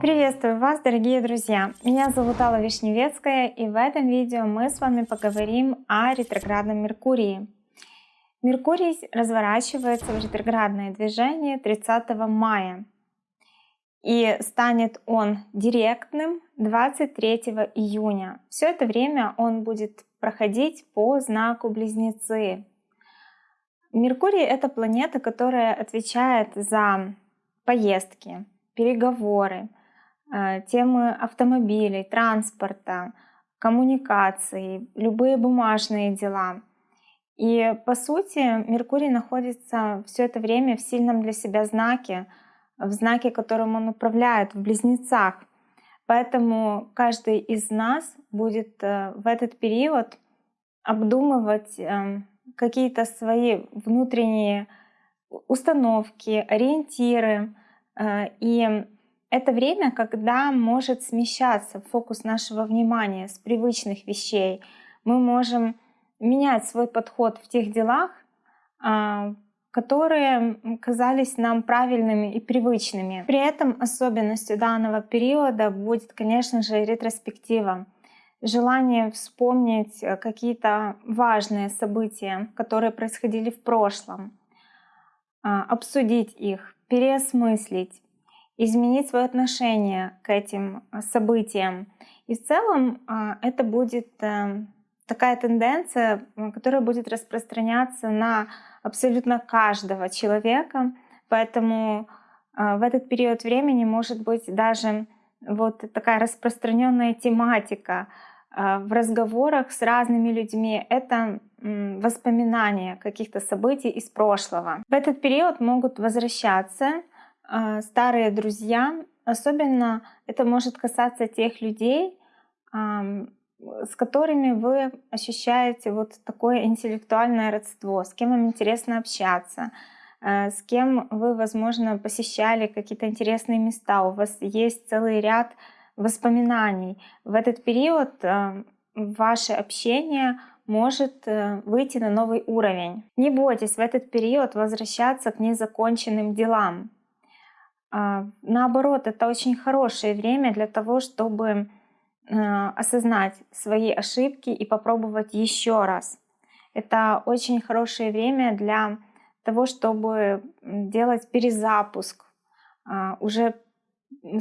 Приветствую вас, дорогие друзья! Меня зовут Алла Вишневецкая, и в этом видео мы с вами поговорим о ретроградном Меркурии. Меркурий разворачивается в ретроградное движение 30 мая, и станет он директным 23 июня. Все это время он будет проходить по знаку Близнецы. Меркурий — это планета, которая отвечает за поездки, переговоры, э, темы автомобилей, транспорта, коммуникаций, любые бумажные дела. И по сути Меркурий находится все это время в сильном для себя знаке, в знаке, которым он управляет, в близнецах. Поэтому каждый из нас будет э, в этот период обдумывать эм, какие-то свои внутренние установки, ориентиры. Э, и это время, когда может смещаться фокус нашего внимания с привычных вещей. Мы можем менять свой подход в тех делах, а, которые казались нам правильными и привычными. При этом особенностью данного периода будет, конечно же, ретроспектива. Желание вспомнить э, какие-то важные события, которые происходили в прошлом, а, обсудить их, переосмыслить, изменить свое отношение к этим э, событиям. И в целом а, это будет э, такая тенденция, которая будет распространяться на абсолютно каждого человека. Поэтому а, в этот период времени может быть даже вот такая распространенная тематика в разговорах с разными людьми. Это воспоминания каких-то событий из прошлого. В этот период могут возвращаться а, старые друзья. Особенно это может касаться тех людей, с которыми вы ощущаете вот такое интеллектуальное родство, с кем вам интересно общаться, э, с кем вы, возможно, посещали какие-то интересные места, у вас есть целый ряд воспоминаний. В этот период э, ваше общение может э, выйти на новый уровень. Не бойтесь в этот период возвращаться к незаконченным делам. А, наоборот, это очень хорошее время для того, чтобы Э, осознать свои ошибки и попробовать еще раз. Это очень хорошее время для того, чтобы делать перезапуск а, уже,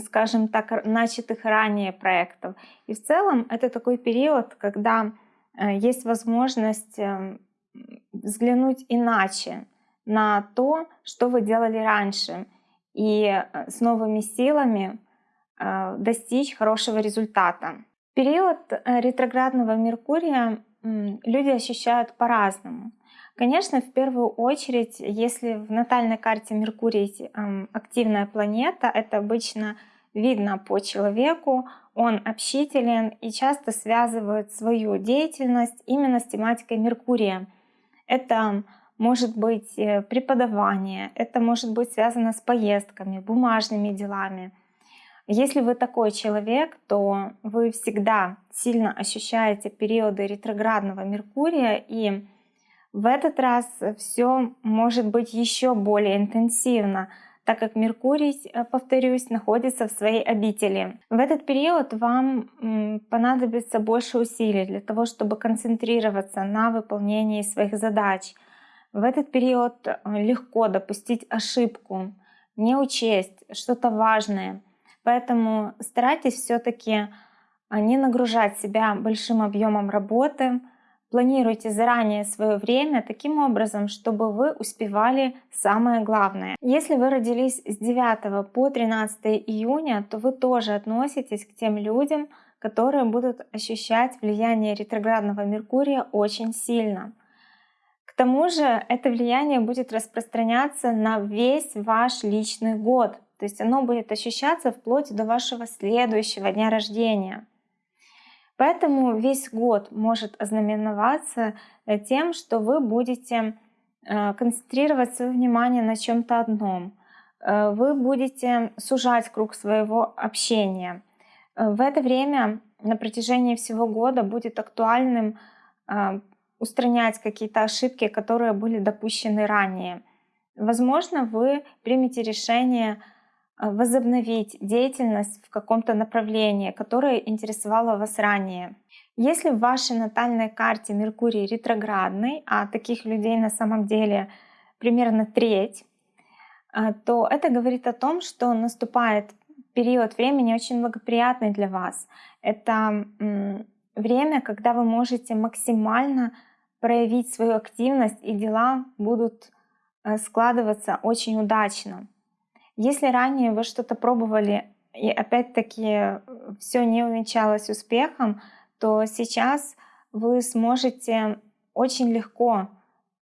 скажем так, начатых ранее проектов. И в целом это такой период, когда э, есть возможность э, взглянуть иначе на то, что вы делали раньше, и с новыми силами Э, достичь хорошего результата. Период э, ретроградного Меркурия люди ощущают по-разному. Конечно, в первую очередь, если в натальной карте Меркурий активная планета, это обычно видно по человеку, он общителен и часто связывает свою деятельность именно с тематикой Меркурия. Это может быть э, преподавание, это может быть связано с поездками, бумажными делами. Если вы такой человек, то вы всегда сильно ощущаете периоды ретроградного Меркурия, и в этот раз все может быть еще более интенсивно, так как Меркурий, э, повторюсь, находится в своей обители. В этот период вам понадобится больше усилий для того, чтобы концентрироваться на выполнении своих задач. В этот период э, легко допустить ошибку, не учесть что-то важное — Поэтому старайтесь все-таки а, не нагружать себя большим объемом работы, Планируйте заранее свое время таким образом, чтобы вы успевали самое главное. Если вы родились с 9 по 13 июня, то вы тоже относитесь к тем людям, которые будут ощущать влияние ретроградного Меркурия очень сильно. К тому же это влияние будет распространяться на весь ваш личный год, то есть оно будет ощущаться вплоть до вашего следующего дня рождения. Поэтому весь год может ознаменоваться э, тем, что вы будете э, концентрировать свое внимание на чем-то одном. Э, вы будете сужать круг своего общения. В это время на протяжении всего года будет актуальным устранять какие-то ошибки, которые были допущены ранее. Возможно, вы примете решение возобновить деятельность в каком-то направлении, которое интересовало вас ранее. Если в вашей натальной карте Меркурий ретроградный, а таких людей на самом деле примерно треть, э, то это говорит о том, что наступает период времени очень благоприятный для вас. Это время, когда вы можете максимально проявить свою активность, и дела будут э, складываться очень удачно. Если ранее вы что-то пробовали, и опять-таки все не увенчалось успехом, то сейчас вы сможете очень легко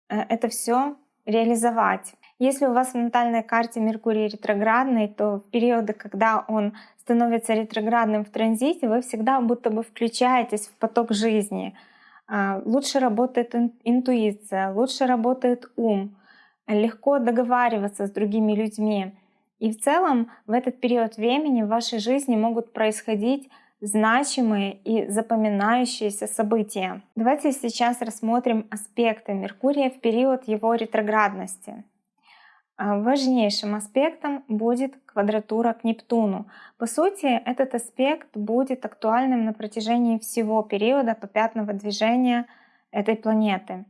э, это все реализовать. Если у вас в натальной карте Меркурий ретроградный, то в периоды, когда он становится ретроградным в транзите, вы всегда будто бы включаетесь в поток жизни. А, лучше работает интуиция, лучше работает ум, легко договариваться с другими людьми. И в целом в этот период времени в вашей жизни могут происходить значимые и запоминающиеся события. Давайте сейчас рассмотрим аспекты Меркурия в период его ретроградности. А, важнейшим аспектом будет квадратура к Нептуну. По сути, этот аспект будет актуальным на протяжении всего периода попятного движения этой планеты.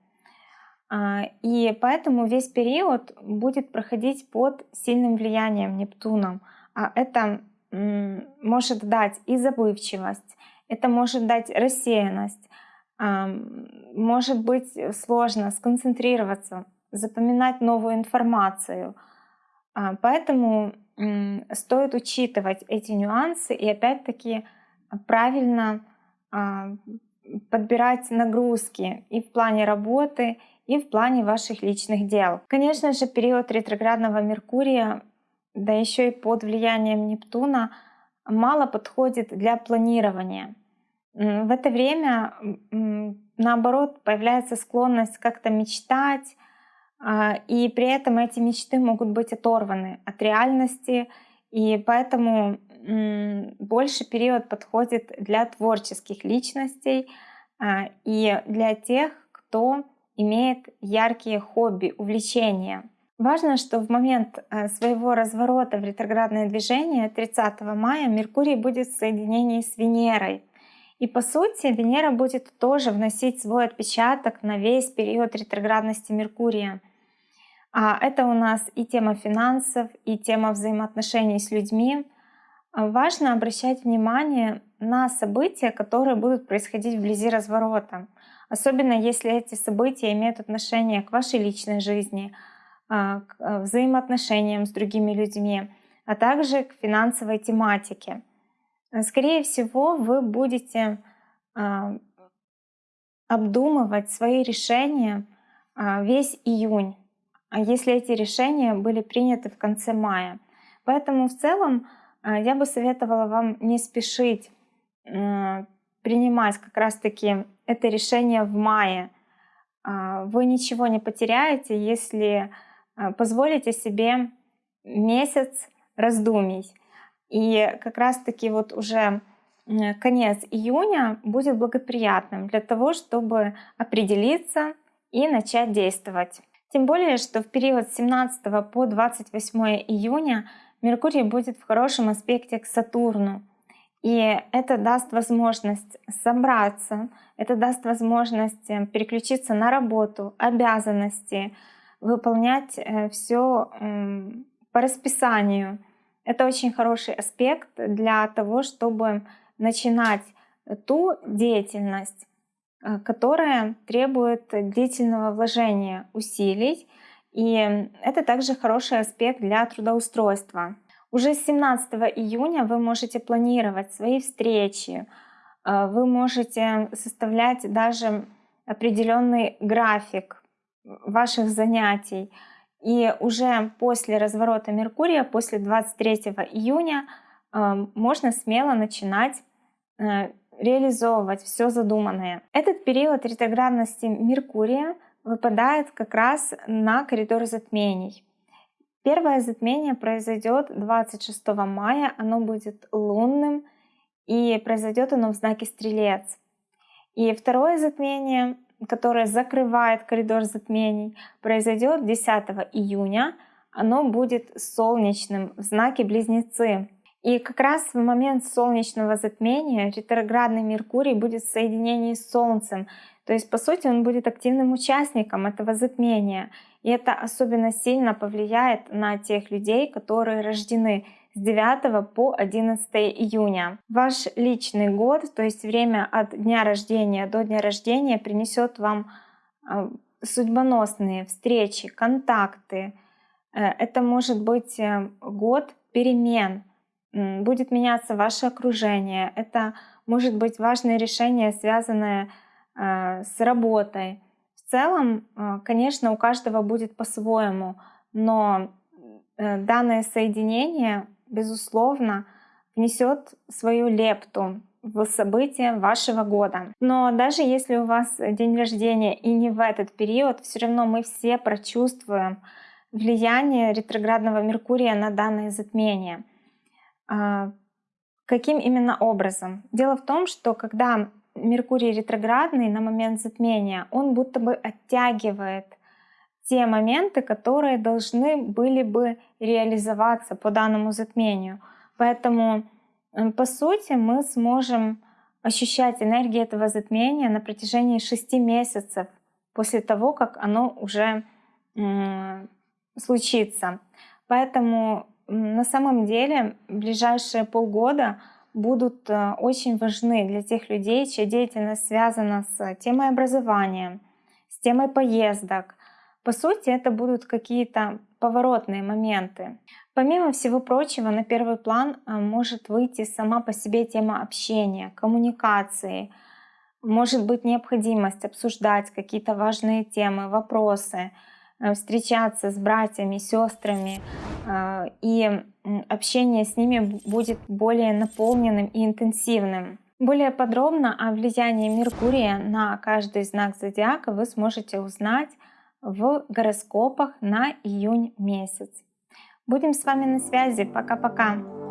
А, и поэтому весь период будет проходить под сильным влиянием Нептуна. А это может дать и забывчивость, это может дать рассеянность, может быть сложно сконцентрироваться запоминать новую информацию. А, поэтому стоит учитывать эти нюансы и опять-таки правильно а, подбирать нагрузки и в плане работы, и в плане ваших личных дел. Конечно же, период ретроградного Меркурия, да еще и под влиянием Нептуна, мало подходит для планирования. В это время, наоборот, появляется склонность как-то мечтать, а, и при этом эти мечты могут быть оторваны от реальности, и поэтому больше период подходит для творческих личностей а, и для тех, кто имеет яркие хобби, увлечения. Важно, что в момент а, своего разворота в ретроградное движение 30 мая Меркурий будет в соединении с Венерой. И по сути Венера будет тоже вносить свой отпечаток на весь период ретроградности Меркурия. А это у нас и тема финансов, и тема взаимоотношений с людьми. Важно обращать внимание на события, которые будут происходить вблизи разворота. Особенно если эти события имеют отношение к вашей личной жизни, а, к а, взаимоотношениям с другими людьми, а также к финансовой тематике. Скорее всего, вы будете обдумывать свои решения весь июнь а если эти решения были приняты в конце мая. Поэтому в целом а, я бы советовала вам не спешить э, принимать как раз-таки это решение в мае. А, вы ничего не потеряете, если позволите себе месяц раздумий. И как раз-таки вот уже конец июня будет благоприятным для того, чтобы определиться и начать действовать. Тем более, что в период с 17 по 28 июня Меркурий будет в хорошем аспекте к Сатурну. И это даст возможность собраться, это даст возможность э, переключиться на работу, обязанности, выполнять э, все по расписанию. Это очень хороший аспект для того, чтобы начинать ту деятельность, Э, которая требует длительного вложения усилий. И это также хороший аспект для трудоустройства. Уже с 17 июня вы можете планировать свои встречи, э, вы можете составлять даже определенный график ваших занятий. И уже после разворота Меркурия, после 23 июня, э, можно смело начинать реализовывать все задуманное. Этот период ретроградности Меркурия выпадает как раз на коридор затмений. Первое затмение произойдет 26 мая, оно будет лунным, и произойдет оно в знаке Стрелец. И второе затмение которое закрывает коридор затмений, произойдет 10 июня. Оно будет солнечным в знаке Близнецы. И как раз в момент солнечного затмения ретроградный Меркурий будет в соединении с Солнцем. То есть, по сути, он будет активным участником этого затмения. И это особенно сильно повлияет на тех людей, которые рождены с 9 по 11 июня. Ваш личный год, то есть время от дня рождения до дня рождения, принесет вам а, судьбоносные встречи, контакты. Э, это может быть э, год перемен, будет меняться ваше окружение. Это может быть важное решение, связанное э, с работой. В целом, конечно, у каждого будет по-своему, но данное соединение безусловно, внесет свою лепту в события вашего года. Но даже если у вас день рождения и не в этот период, все равно мы все прочувствуем влияние ретроградного Меркурия на данное затмение. А, каким именно образом? Дело в том, что когда Меркурий ретроградный на момент затмения, он будто бы оттягивает те моменты, которые должны были бы реализоваться по данному затмению. Поэтому, по сути, мы сможем ощущать энергию этого затмения на протяжении шести месяцев после того, как оно уже случится. Поэтому на самом деле ближайшие полгода будут э, очень важны для тех людей, чья деятельность связана с темой образования, с темой поездок, по сути, это будут какие-то поворотные моменты. Помимо всего прочего, на первый план а, может выйти сама по себе тема общения, коммуникации, может быть необходимость обсуждать какие-то важные темы, вопросы, э, встречаться с братьями, сестрами, а, и общение с ними будет более наполненным и интенсивным. Более подробно о влиянии Меркурия на каждый знак зодиака вы сможете узнать в гороскопах на июнь месяц. Будем с вами на связи. Пока-пока.